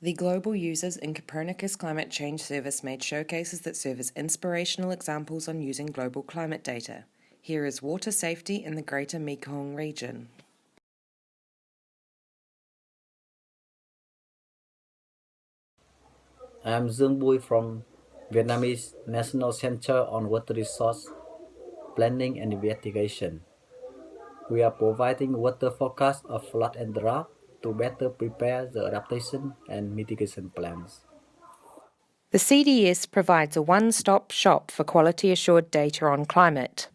The global users in Copernicus Climate Change Service made showcases that serve as inspirational examples on using global climate data. Here is water safety in the Greater Mekong region. I'm Dương Bui from Vietnamese National Center on Water Resource Planning and Investigation. We are providing water forecast of flood and drought to better prepare the adaptation and mitigation plans. The CDS provides a one-stop shop for quality assured data on climate.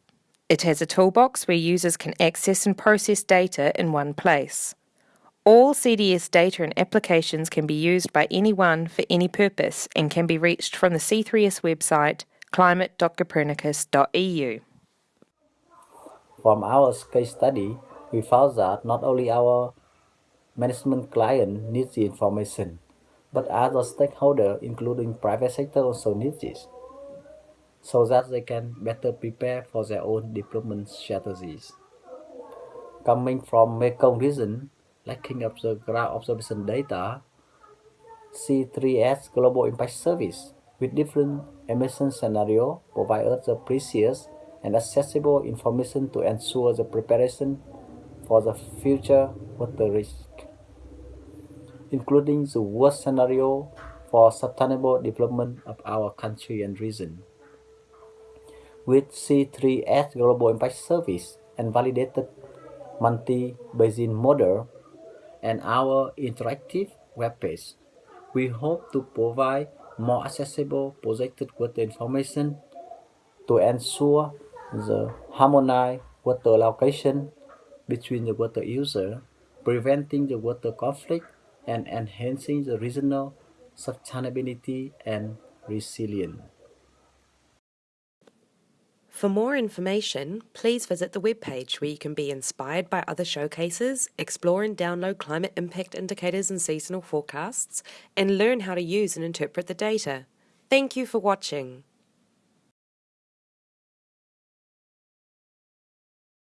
It has a toolbox where users can access and process data in one place. All CDS data and applications can be used by anyone for any purpose and can be reached from the C3S website climate.copernicus.eu. From our case study, we found that not only our management client needs the information, but other stakeholders, including private sector, also need this, so that they can better prepare for their own development strategies. Coming from Mekong region, lacking of the ground observation data, C3S Global Impact Service with different emission scenario provide us the precious and accessible information to ensure the preparation for the future water risk including the worst scenario for sustainable development of our country and region. With C3S Global Impact Service and validated multi-basin model and our interactive web page, we hope to provide more accessible projected water information to ensure the harmonized water allocation between the water user, preventing the water conflict and enhancing the regional sustainability and resilience. For more information, please visit the webpage where you can be inspired by other showcases, explore and download climate impact indicators and seasonal forecasts, and learn how to use and interpret the data. Thank you for watching.